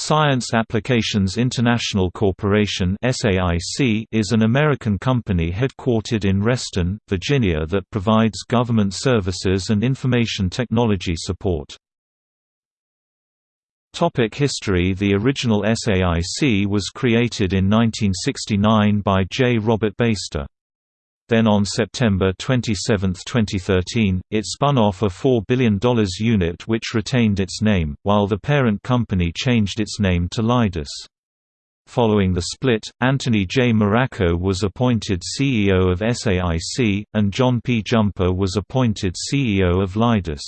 Science Applications International Corporation is an American company headquartered in Reston, Virginia that provides government services and information technology support. Topic history The original SAIC was created in 1969 by J. Robert Beyster. Then on September 27, 2013, it spun off a $4 billion unit which retained its name, while the parent company changed its name to Leidos. Following the split, Anthony J. Moraco was appointed CEO of SAIC, and John P. Jumper was appointed CEO of Leidos.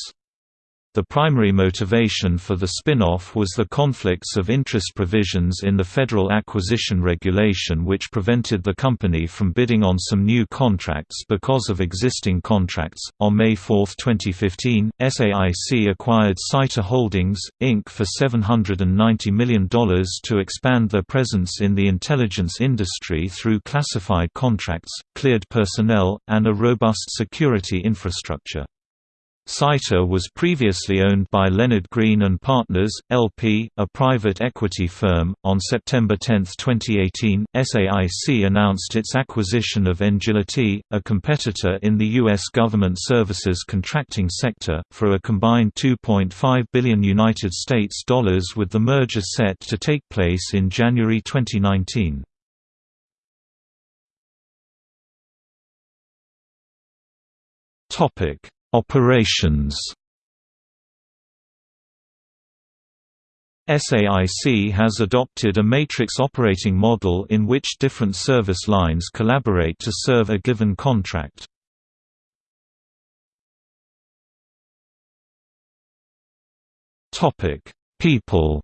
The primary motivation for the spin-off was the conflicts of interest provisions in the Federal Acquisition Regulation which prevented the company from bidding on some new contracts because of existing contracts. On May 4, 2015, SAIC acquired Scitor Holdings, Inc. for $790 million to expand their presence in the intelligence industry through classified contracts, cleared personnel, and a robust security infrastructure. Scitor was previously owned by Leonard Green and Partners, LP, a private equity firm. On September 10, 2018, SAIC announced its acquisition of Engility, a competitor in the U.S. government services contracting sector, for a combined 2.5 billion United States dollars with the merger set to take place in January 2019. Topic Operations SAIC has adopted a matrix operating model in which different service lines collaborate to serve a given contract. People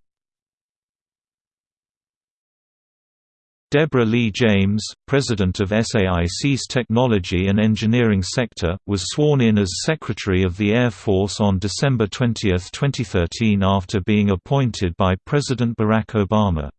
Deborah Lee James, president of SAIC's Technology and Engineering Sector, was sworn in as Secretary of the Air Force on December 20, 2013 after being appointed by President Barack Obama.